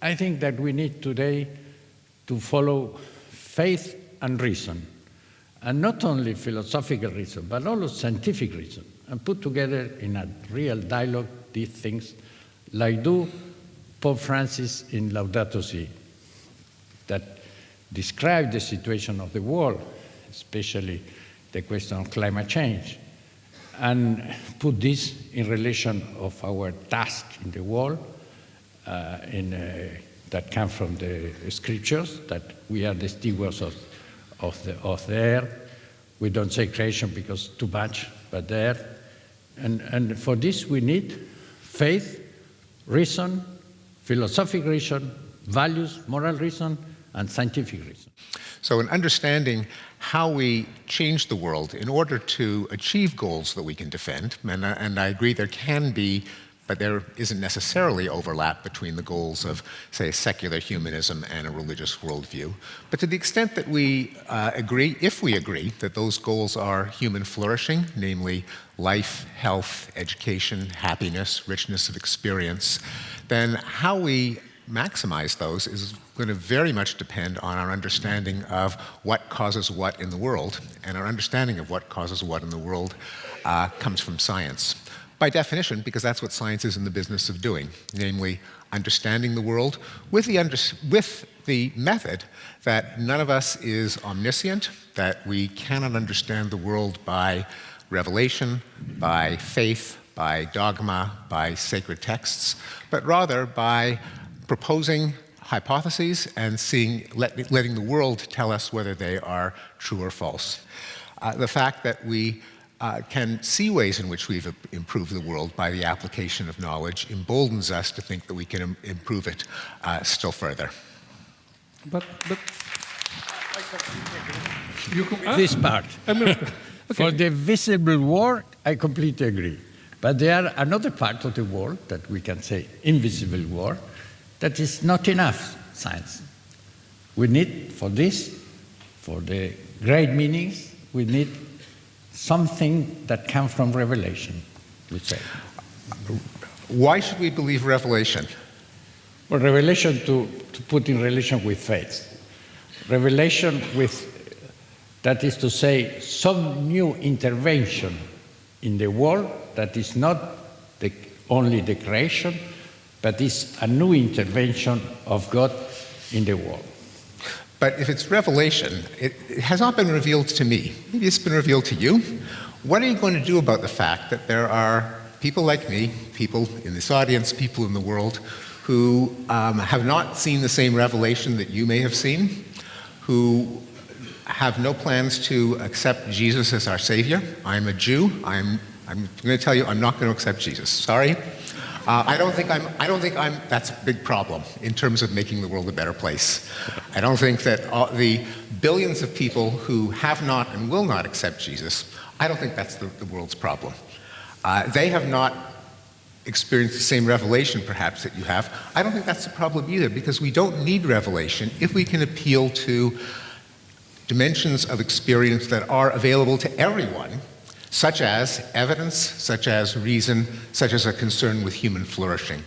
I think that we need today to follow faith and reason, and not only philosophical reason, but also scientific reason, and put together in a real dialogue these things, like do Pope Francis in Laudato Si, that describe the situation of the world, especially the question of climate change, and put this in relation of our task in the world, in, uh, that come from the scriptures, that we are the stewards of, of, the, of the earth. We don't say creation because too much, but the earth. And, and for this we need faith, reason, philosophic reason, values, moral reason, and scientific reason. So in understanding how we change the world in order to achieve goals that we can defend, and, and I agree there can be but there isn't necessarily overlap between the goals of, say, secular humanism and a religious worldview. But to the extent that we uh, agree, if we agree, that those goals are human flourishing, namely life, health, education, happiness, richness of experience, then how we maximize those is going to very much depend on our understanding of what causes what in the world, and our understanding of what causes what in the world uh, comes from science by definition, because that's what science is in the business of doing, namely understanding the world with the, with the method that none of us is omniscient, that we cannot understand the world by revelation, by faith, by dogma, by sacred texts, but rather by proposing hypotheses and seeing, let, letting the world tell us whether they are true or false. Uh, the fact that we uh, can see ways in which we've improved the world by the application of knowledge emboldens us to think that we can Im improve it uh, still further. But, but you can, this part. okay. For the visible world, I completely agree. But there are another part of the world that we can say invisible world that is not enough science. We need for this, for the great meanings, we need something that comes from revelation, we say. Why should we believe revelation? Well, revelation to, to put in relation with faith. Revelation with, that is to say, some new intervention in the world that is not the, only the creation, but is a new intervention of God in the world. But if it's revelation, it, it, has not been revealed to me. Maybe it's been revealed to you. What are you going to do about the fact that there are people like me, people in this audience, people in the world, who um, have not seen the same revelation that you may have seen, who have no plans to accept Jesus as our Savior. I'm a Jew. I'm, I'm going to tell you I'm not going to accept Jesus. Sorry. Uh, I don't think I'm, I don't think I'm, that's a big problem in terms of making the world a better place. I don't think that all, the billions of people who have not and will not accept Jesus, I don't think that's the, the world's problem. Uh, they have not experienced the same revelation perhaps that you have. I don't think that's the problem either because we don't need revelation if we can appeal to dimensions of experience that are available to everyone such as evidence, such as reason, such as a concern with human flourishing.